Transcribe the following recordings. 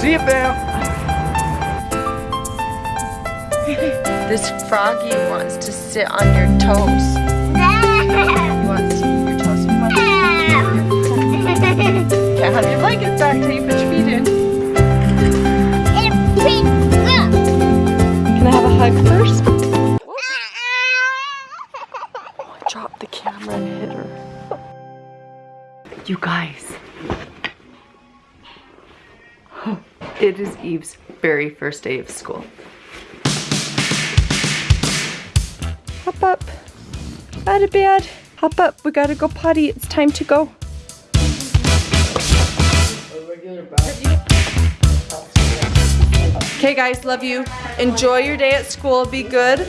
See you, fam. This froggy wants to sit on your toes. He wants to eat your toes. Come on. Can't have your blankets back till you put your feet in. It is Eve's very first day of school. Hop up. Out of bed. Hop up. We gotta go potty. It's time to go. Okay guys, love you. Enjoy your day at school. Be good.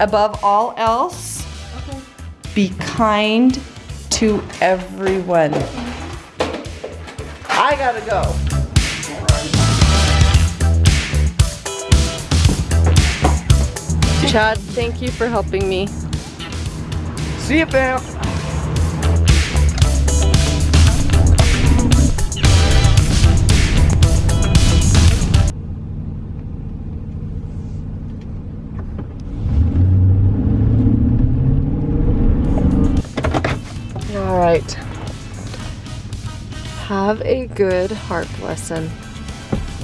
Above all else, be kind to everyone. I gotta go. Chad, thank you for helping me. See you, fam. All right. Have a good harp lesson.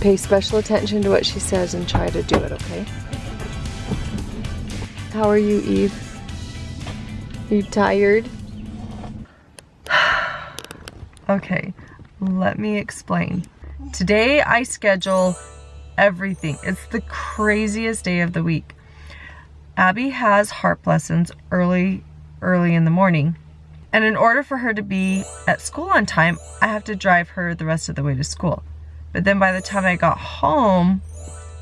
Pay special attention to what she says and try to do it, okay? How are you, Eve? You tired? okay, let me explain. Today I schedule everything. It's the craziest day of the week. Abby has harp lessons early, early in the morning. And in order for her to be at school on time, I have to drive her the rest of the way to school. But then by the time I got home,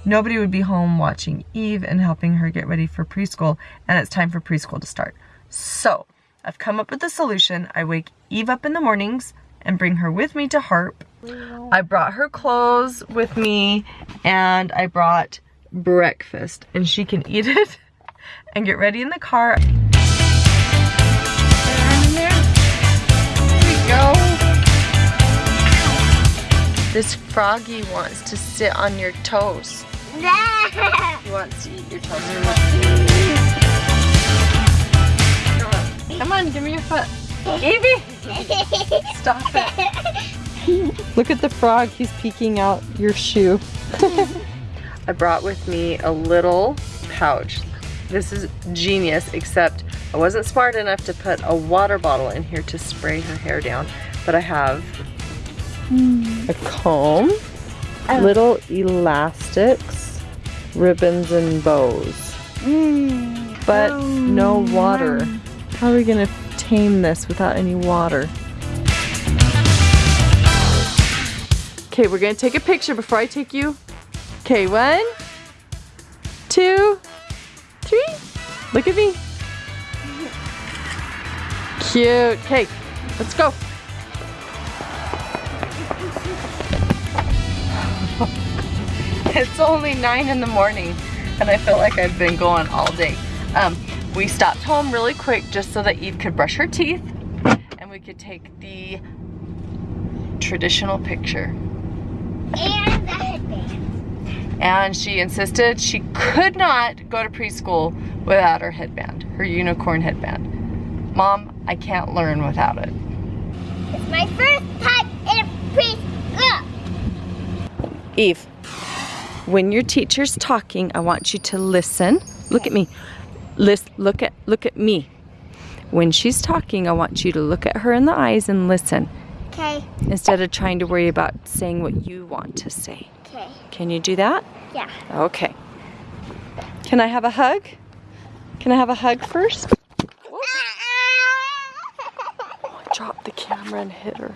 nobody would be home watching Eve and helping her get ready for preschool, and it's time for preschool to start. So, I've come up with a solution. I wake Eve up in the mornings and bring her with me to Harp. I brought her clothes with me, and I brought breakfast, and she can eat it and get ready in the car. Here we go. This froggy wants to sit on your toes. He wants to eat your toes. Come on, give me your foot. Evie! Stop it. Look at the frog, he's peeking out your shoe. I brought with me a little pouch. This is genius, except I wasn't smart enough to put a water bottle in here to spray her hair down, but I have a comb, Oh. little elastics, ribbons and bows, mm. but oh, no water. How are we gonna tame this without any water? Okay, we're gonna take a picture before I take you. Okay, one, two, three. Look at me. Cute. Okay, let's go. it's only nine in the morning and I feel like I've been going all day. Um, we stopped home really quick just so that Eve could brush her teeth and we could take the traditional picture. And the headband. And she insisted she could not go to preschool without her headband, her unicorn headband. Mom, I can't learn without it. It's my first time in preschool. Eve, when your teacher's talking, I want you to listen. Look at me. Listen, look at look at me. When she's talking, I want you to look at her in the eyes and listen Okay, instead of trying to worry about saying what you want to say. okay, Can you do that? yeah. Okay. Can I have a hug? Can I have a hug first? Drop the camera and hit her.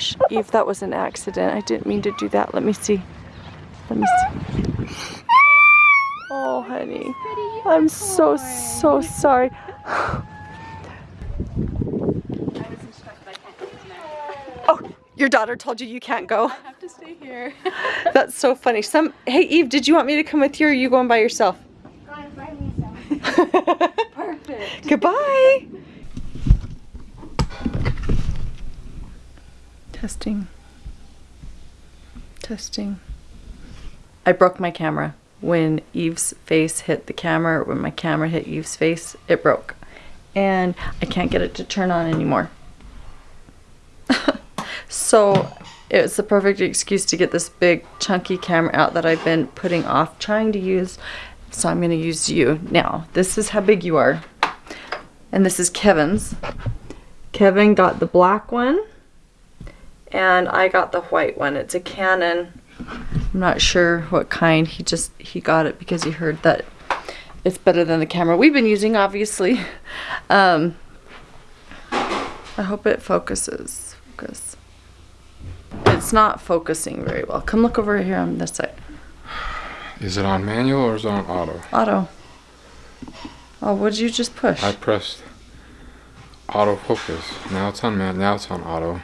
Gosh. Eve, that was an accident. I didn't mean to do that. Let me see. Let me see. Oh, honey. I'm so, so sorry. Oh, your daughter told you you can't go. I have to stay here. That's so funny. Some Hey Eve, did you want me to come with you or are you going by yourself? Going by myself. Perfect. Goodbye. Testing. Testing. I broke my camera. When Eve's face hit the camera, when my camera hit Eve's face, it broke. And I can't get it to turn on anymore. so it's the perfect excuse to get this big chunky camera out that I've been putting off trying to use. So I'm going to use you. Now, this is how big you are. And this is Kevin's. Kevin got the black one and I got the white one. It's a Canon. I'm not sure what kind. He just he got it because he heard that it's better than the camera we've been using, obviously. Um, I hope it focuses. Focus. It's not focusing very well. Come look over here on this side. Is it on manual or is it on auto? Auto. Oh, what did you just push? I pressed auto focus. Now it's on man. Now it's on auto.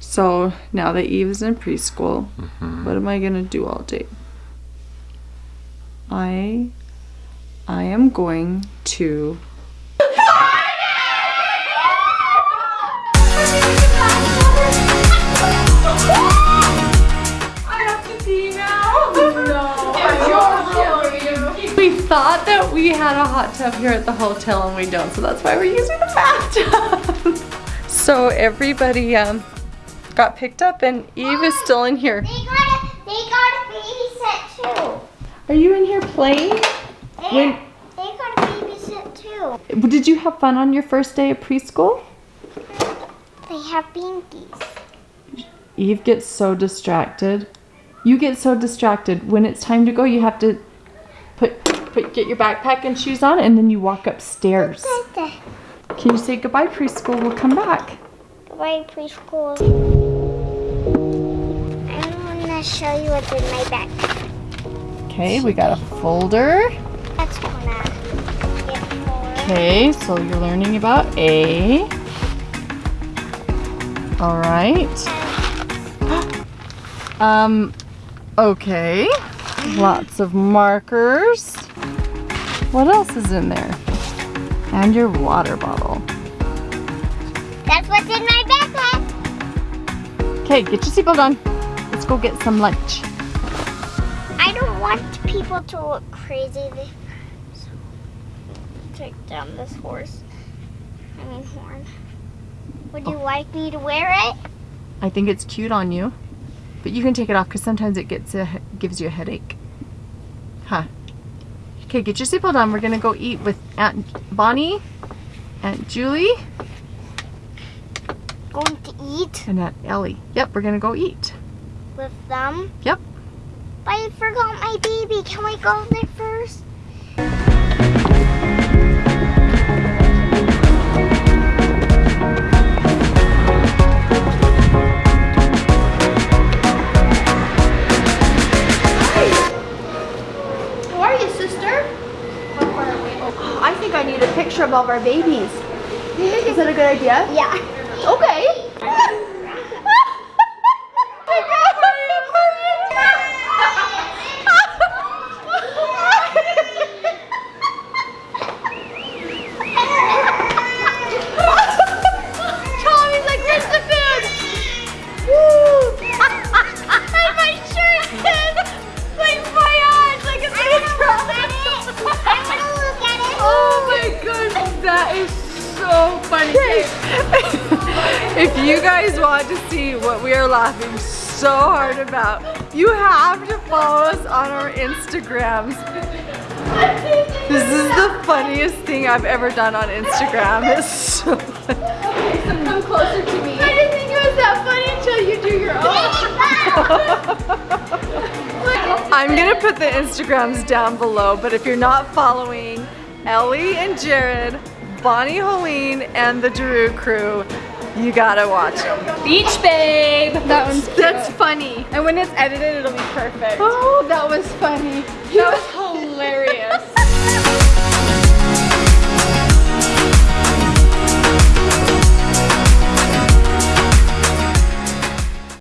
So now that Eve is in preschool, what am I gonna do all day? I I am going to We thought that we had a hot tub here at the hotel and we don't, so that's why we're using the bathtub. so everybody um, got picked up and Eve is still in here. They got a, they got a babysit too. Are you in here playing? They, When- they got a babysit too. Did you have fun on your first day of preschool? They have binkies. Eve gets so distracted. You get so distracted. When it's time to go, you have to put put get your backpack and shoes on and then you walk upstairs. Can you say goodbye preschool? We'll come back. Goodbye, preschool. I want to show you what's in my backpack. Okay, we got a folder. That's gonna. Okay, so you're learning about A. All right. Um, okay. Lots of markers. What else is in there? And your water bottle. That's what's in my backpack. Okay, get your seatbelt on. Let's go get some lunch. I don't want people to look crazy. They so, take down this horse. I mean horn. Would you oh. like me to wear it? I think it's cute on you, but you can take it off because sometimes it gets a, gives you a headache. Huh. Okay, get your seatbelt on. We're gonna go eat with Aunt Bonnie, Aunt Julie, Going to eat and Aunt Ellie. Yep, we're gonna go eat. With them. Yep. But I forgot my baby. Can we go there first? How are you, sister? I think I need a picture of all of our babies. Is that a good idea? Yeah. You guys want to see what we are laughing so hard about, you have to follow us on our Instagrams. This is the funniest thing I've ever done on Instagram. It's so Come closer to me. I didn't think it was that funny until you do your own. I'm gonna put the Instagrams down below, but if you're not following Ellie and Jared, Bonnie Hoellein, and the Drew crew, you gotta watch them. Beach babe. That one's cute. That's funny. And when it's edited, it'll be perfect. Oh, that was funny. That was.